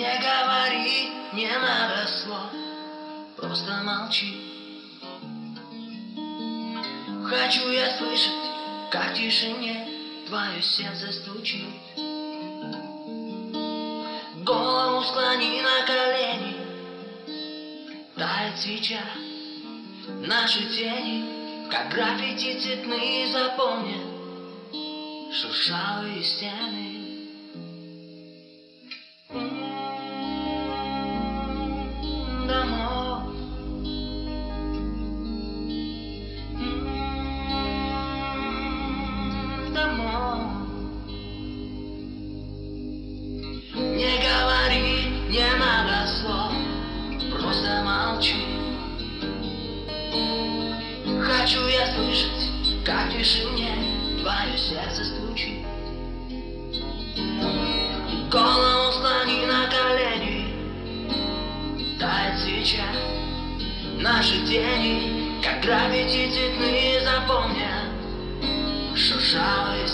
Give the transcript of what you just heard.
Не говори, не надо слов, просто молчи. Хочу я слышать, как в тишине твое сердце стучит. Голову склони на колени, тает свеча Наши тени, как граффити цветные, запомнят Шуршавые стены Не говори, не надо слов, просто молчи. Хочу я слышать, как тишине твое сердце стучит свеча Наши тени, как граффити цветные, запомнят шуршавые